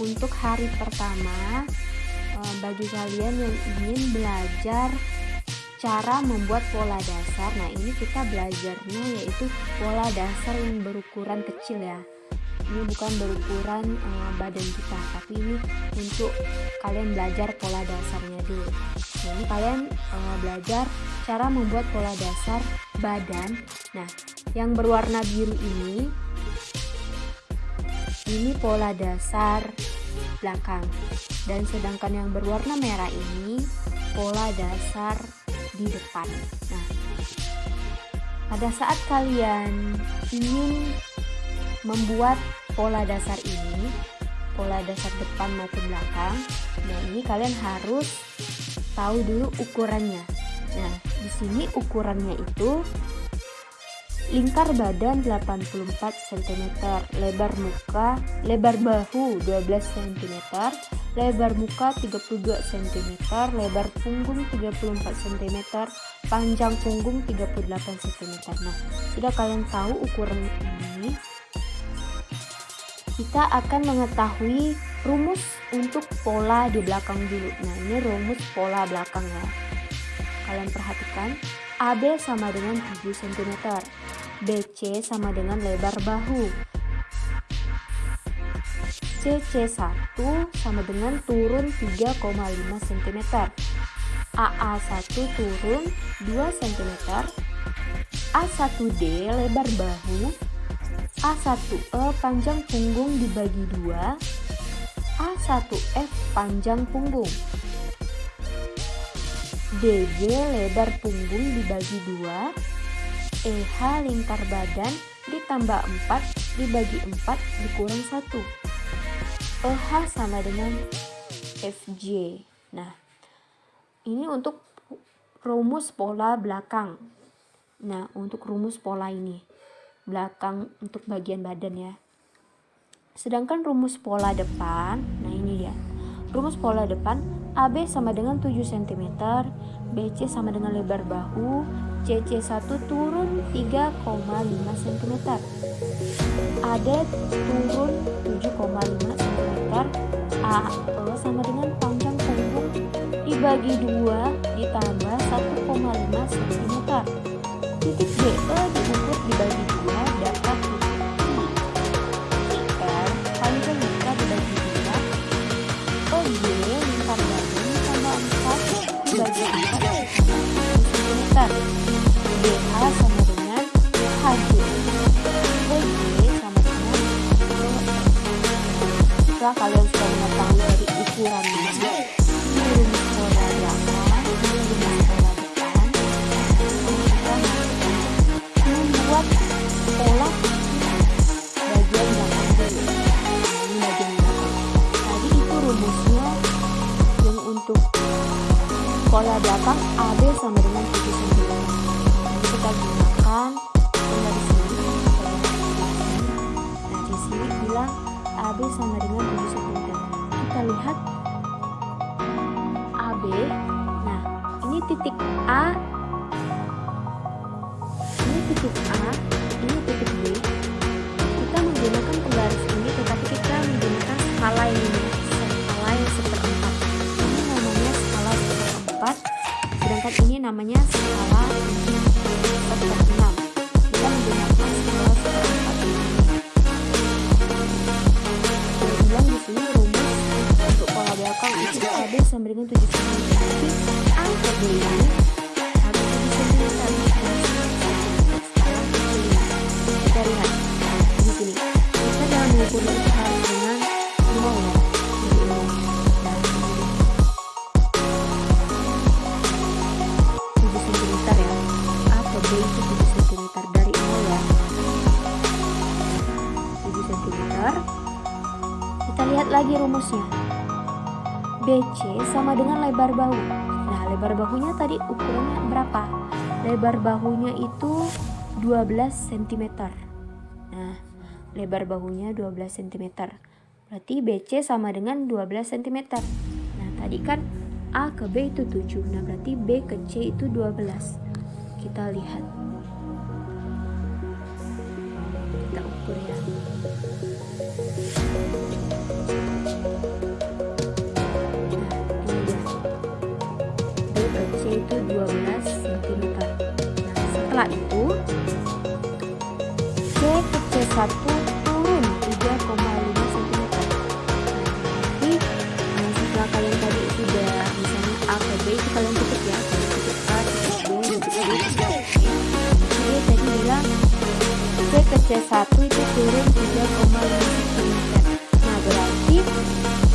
untuk hari pertama eh, bagi kalian yang ingin belajar cara membuat pola dasar. Nah ini kita belajarnya yaitu pola dasar yang berukuran kecil ya. Ini bukan berukuran uh, badan kita tapi ini untuk kalian belajar pola dasarnya dulu. Nah ini kalian uh, belajar cara membuat pola dasar badan. Nah yang berwarna biru ini ini pola dasar belakang dan sedangkan yang berwarna merah ini pola dasar di depan. Nah, pada saat kalian ingin membuat pola dasar ini, pola dasar depan maupun belakang, nah ini kalian harus tahu dulu ukurannya. Nah, di sini ukurannya itu lingkar badan 84 cm, lebar muka, lebar bahu 12 cm, lebar muka 32 cm, lebar punggung 34 cm, panjang punggung 38 cm. Nah, sudah kalian tahu ukuran ini, kita akan mengetahui rumus untuk pola di belakang dulu. Nah, ini rumus pola belakang ya. Kalian perhatikan, AB sama dengan 7 cm, BC sama dengan lebar bahu, CC1 sama dengan turun 3,5 cm AA1 turun 2 cm A1D lebar bahu A1E panjang punggung dibagi 2 A1F panjang punggung DG lebar punggung dibagi 2 EH lingkar badan ditambah 4 dibagi 4 dikurang 1 OH sama dengan FJ. Nah, ini untuk rumus pola belakang. Nah, untuk rumus pola ini belakang untuk bagian badan ya. Sedangkan rumus pola depan, nah ini dia. Rumus pola depan AB sama dengan 7 cm, BC sama dengan lebar bahu, CC1 turun 3,5 cm. AD turun 7,5 cm. AE sama dengan panjang punggung dibagi 2 ditambah 1,5 cm. Titik DE diukur dibagi 4 cm. DH sama dengan HG Jika kalian sudah mengetahui dari ukurannya, pola belakang AB sama dengan 7 cm. Jadi kita gunakan pola di sini. Nah di sini bilang AB sama dengan 7 cm. Kita lihat AB. Nah, ini titik A. Ini titik A, ini namanya skala. Kita menggunakan skala seperempat ini. sini rumus untuk pola belakang itu AB sama dengan 7 cm tapi angka B ini harus 7 cm kita lihat di sini kita dalam mengukur lagi rumusnya. BC sama dengan lebar bahu. Nah, lebar bahunya tadi ukurannya berapa? Lebar bahunya itu 12 cm. Nah, lebar bahunya 12 cm. Berarti BC sama dengan 12 cm. Nah, tadi kan A ke B itu 7. Nah, berarti B ke C itu 12. Kita lihat. Kita ukur ya. A1 turun 3,5 cm nanti setelah kalian tadi sudah misalnya A ke B itu kalian tutup ya kalian tutup A tutup B tutup B tadi bilang C ke C1 itu turun 3,5 cm nah berarti C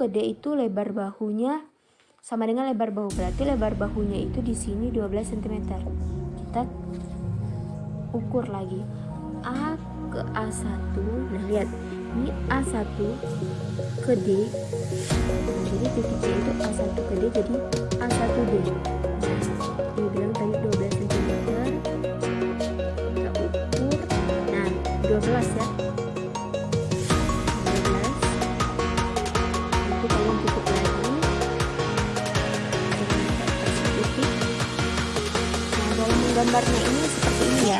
A1 ke D itu lebar bahunya sama dengan lebar bahu. Berarti lebar bahunya itu di sini 12 cm kita ukur lagi. A ke A1 nah lihat. Ini A1 ke D. Jadi titik itu A1 ke D jadi A1D nah dia bilang tadi 12 cm kita ukur. Nah 12 ya dalam menggambarnya ini seperti ini ya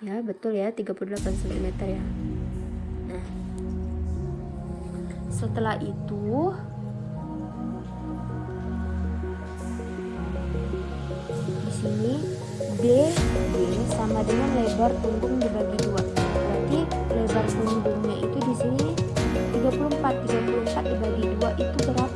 ya betul ya 38 cm ya. Nah, setelah itu di sini D D sama dengan lebar punggung dibagi dua. Berarti lebar punggungnya itu di sini 34 34 dibagi dua itu berapa?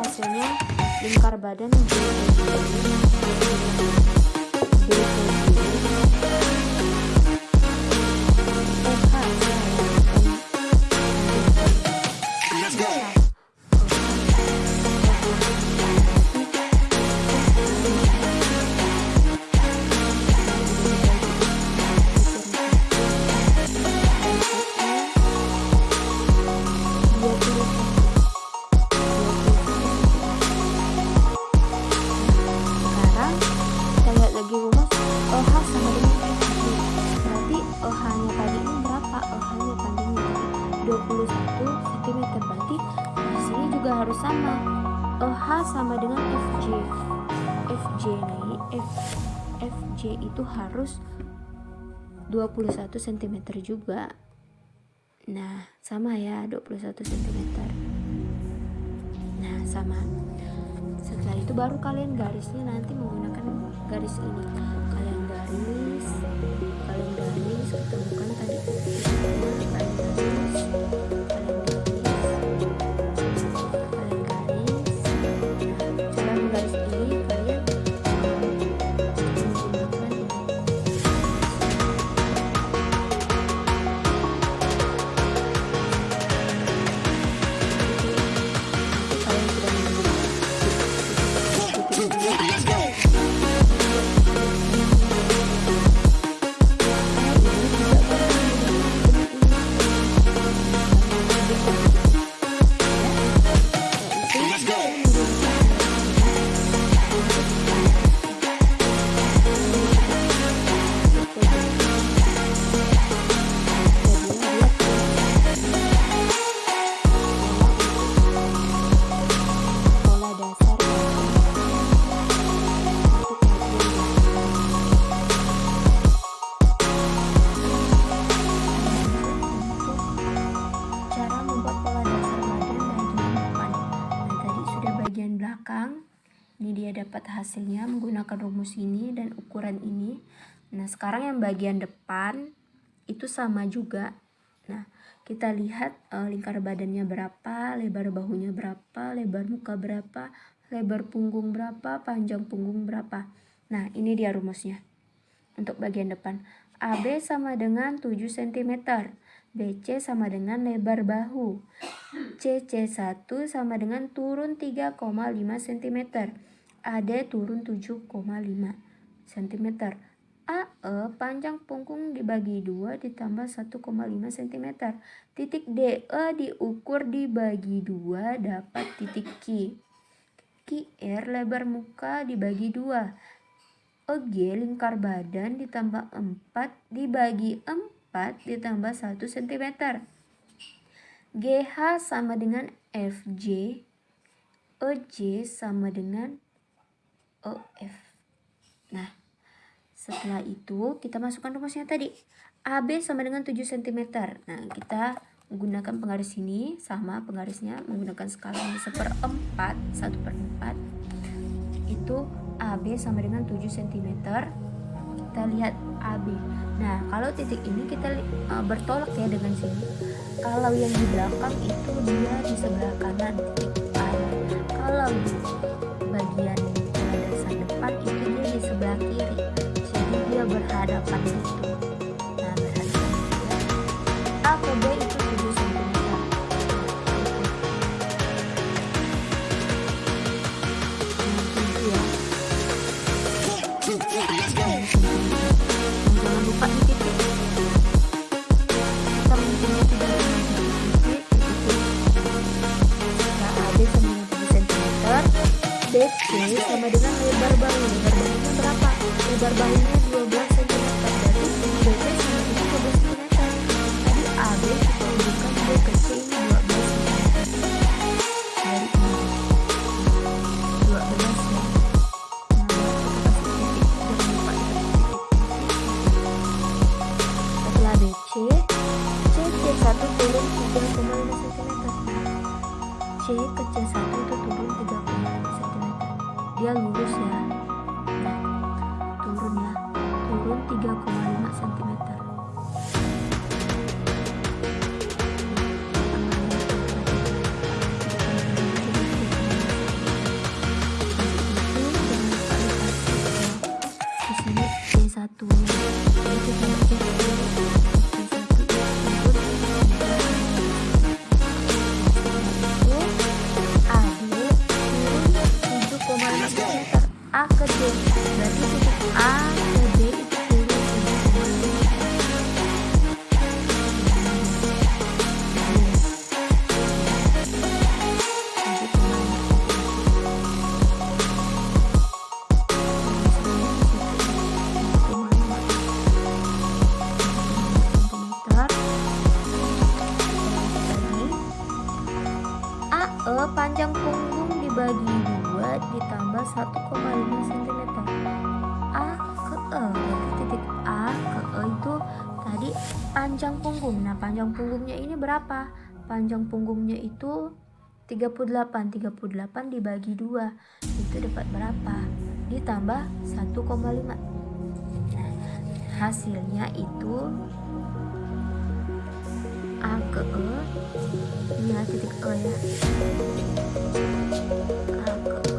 Hasilnya berapa? Dari ukuran Jadi hasilnya lingkar badan harus sama. EH sama dengan FJ FJ nih F, FJ itu harus 21 cm juga. Nah sama ya 21 cm nah sama. Setelah itu baru kalian garisnya nanti menggunakan garis ini. Kalian garis kalian garis ketemukan tadi. Kalian garis ini dia dapat hasilnya menggunakan rumus ini dan ukuran ini. Nah sekarang yang bagian depan itu sama juga. Nah kita lihat uh, lingkar badannya berapa lebar bahunya berapa lebar muka berapa lebar punggung berapa panjang punggung berapa. Nah ini dia rumusnya untuk bagian depan. AB sama dengan 7 cm BC sama dengan lebar bahu. CC1 sama dengan turun 3,5 cm. AD turun 7,5 cm. AE panjang punggung dibagi 2 ditambah 1,5 cm. Titik DE diukur dibagi 2 dapat titik Q. QR lebar muka dibagi 2. EG lingkar badan ditambah 4 dibagi 4 4 ditambah 1 cm. GH sama dengan FJ. EJ sama dengan OF. Nah, setelah itu kita masukkan rumusnya tadi. AB sama dengan 7 cm. Nah, kita menggunakan penggaris ini sama penggarisnya menggunakan skala seperempat 1 per 4 itu AB sama dengan 7 cm kita lihat AB nah kalau titik ini kita uh, bertolak ya dengan sini. Kalau yang di belakang itu dia di sebelah kanan titik A. Kalau di bagian itu 38. 38 dibagi 2 itu dapat berapa? Ditambah 1,5. Nah, hasilnya itu A ke E ya titik E ya A ke E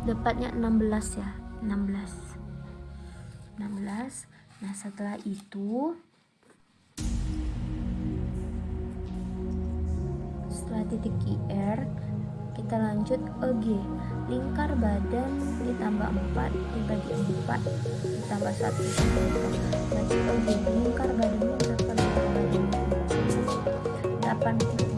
dapatnya 16 ya 16 16 nah setelah itu setelah titik IR kita lanjut EG lingkar badan ditambah 4 dibagi 4 ditambah 1 lanjut EG lingkar badannya berapa? Lingkar badannya 84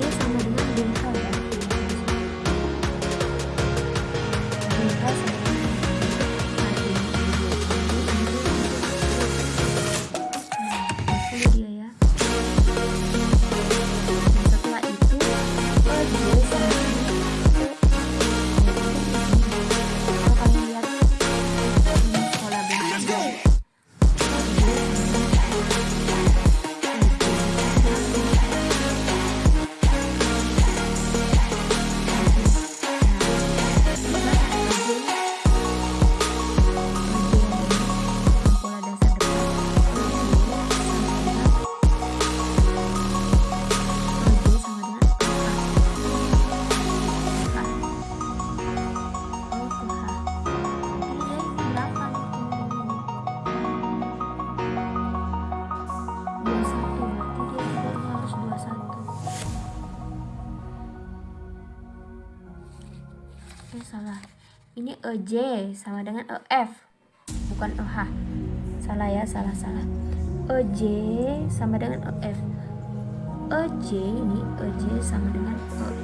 Adiós, EJ sama dengan EF bukan EH salah ya salah salah. EJ sama dengan EF EJ ini EJ sama dengan EF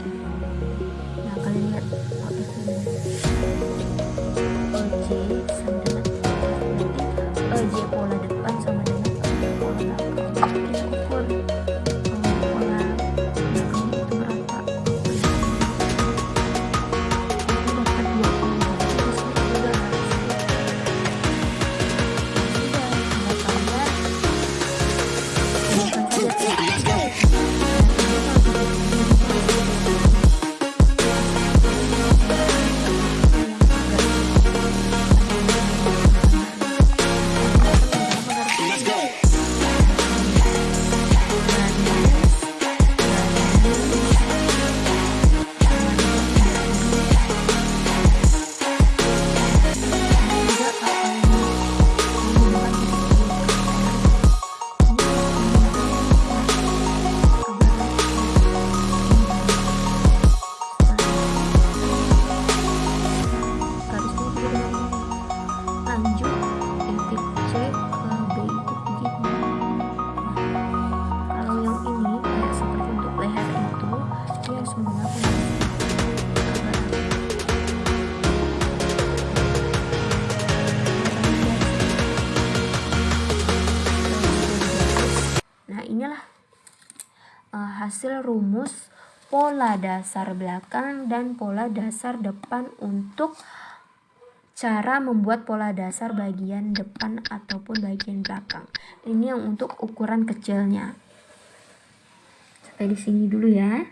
hasil rumus pola dasar belakang dan pola dasar depan untuk cara membuat pola dasar bagian depan ataupun bagian belakang. Ini yang untuk ukuran kecilnya. Sampai di sini dulu ya.